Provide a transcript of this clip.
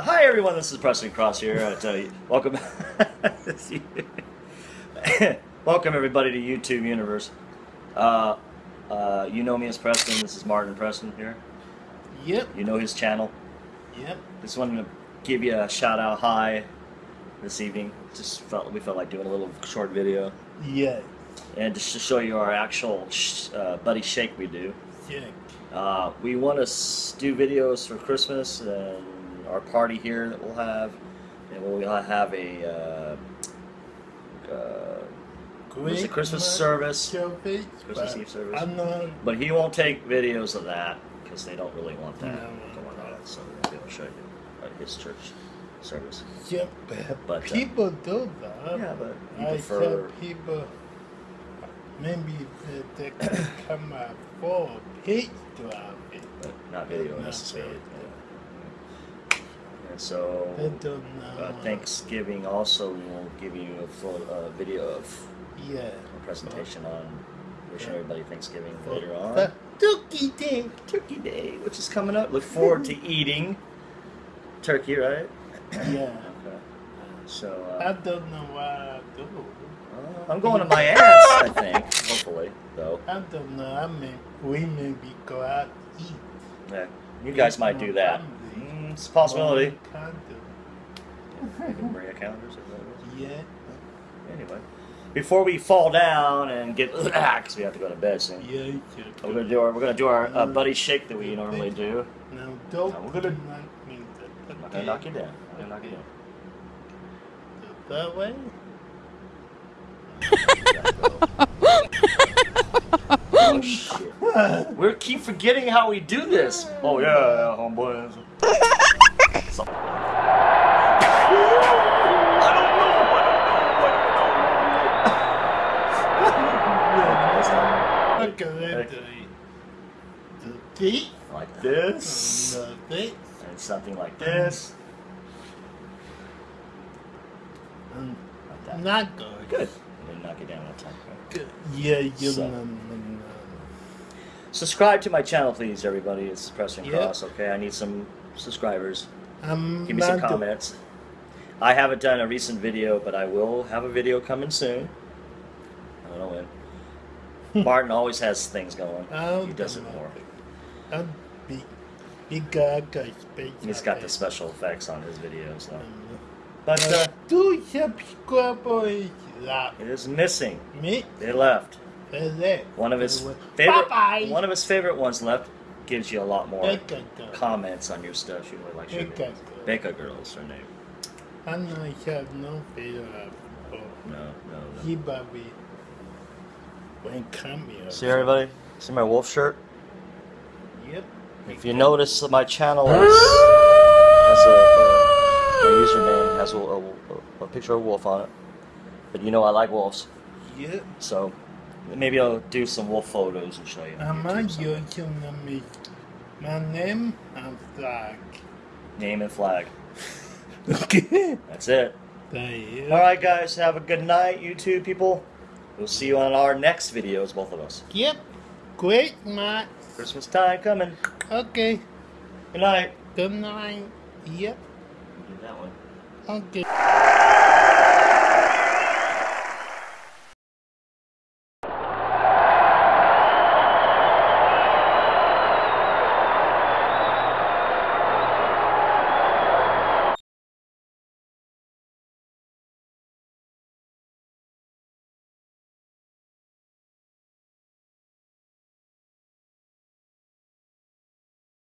Hi everyone, this is Preston Cross here. I tell you, welcome, welcome everybody to YouTube Universe. Uh, uh, you know me as Preston. This is Martin Preston here. Yep, You know his channel. yep. Just wanted to give you a shout out hi this evening. Just felt we felt like doing a little short video Yeah, and just to show you our actual sh- uh, buddy shake we do. check. Uh, we want to do videos for Christmas and our party here that we'll have, and we'll have a uh, uh, what's the Christmas service? Christmas but Eve service. I'm not. But he won't take videos of that because they don't really want that No. going on. So we'll be able to show you uh, his church service. Yeah, But, uh, people do that. Yeah, but you I prefer. people. Maybe they, they can come up for page to have it. But not video necessarily. And so They don't know. uh, Thanksgiving also we will give you a full uh, video of Yeah. a presentation on wishing everybody Thanksgiving later on. the Turkey Day. Turkey Day, which is coming up. Look forward to eating turkey, right? Yeah. Okay. So I uh, don't know what I do. uh, I'm going to my ass, I think. Hopefully, though. I don't know. I mean, we maybe go out eat. Yeah, you guys might do that. It's a possibility. Can't do. Maybe Marie Callender's. Is that what it is? Yeah. Anyway, before we fall down and get because we have to go to bed soon. Yeah. you We're gonna do our we're gonna do our uh, buddy shake that we normally do. Now don't Now we're gonna- knock me I'm not gonna knock you down. I'm gonna knock you down. That way. Oh shit! We keep forgetting how we do this. Oh yeah, yeah homeboy. So- I don't Okay, the teeth. Like this, The teeth. and something like this. And Like that. not good. Good. And then knock it down one time. Good. Yeah, you So- know. Subscribe to my channel, please, everybody. It's Preston Yep. Cross. Okay, I need some subscribers. I'm Give me some comments. I haven't done a recent video, but I will have a video coming soon. I don't know when. Martin always has things going. Oh, he does it more. I'm big. Big guy, guy, space. He's got the special effects on his videos, though. Um, But uh, Do subscribe la it is missing. me They left. One of his favorite. Bye-bye. One of his favorite ones left. Gives you a lot more Becca comments on your stuff. She really likes your Becca videos. girl. Becca girl is her name. And I have no fear of No, no, no. he baby when come here. See everybody? See my wolf shirt? Yep. If you notice, my channel has, has a, a, my username has a, a, a picture of a wolf on it. But you know I like wolves, Yep. so maybe I'll do some wolf photos and show you. on I'm a YouTube My name and flag. Name and flag. Okay. That's it. There. All right, guys. Have a good night, you two people. We'll see you on our next videos, both of us. Yep. Great, Matt. Christmas time coming. Okay. Good night. Good night. Yep. Do that one. Okay.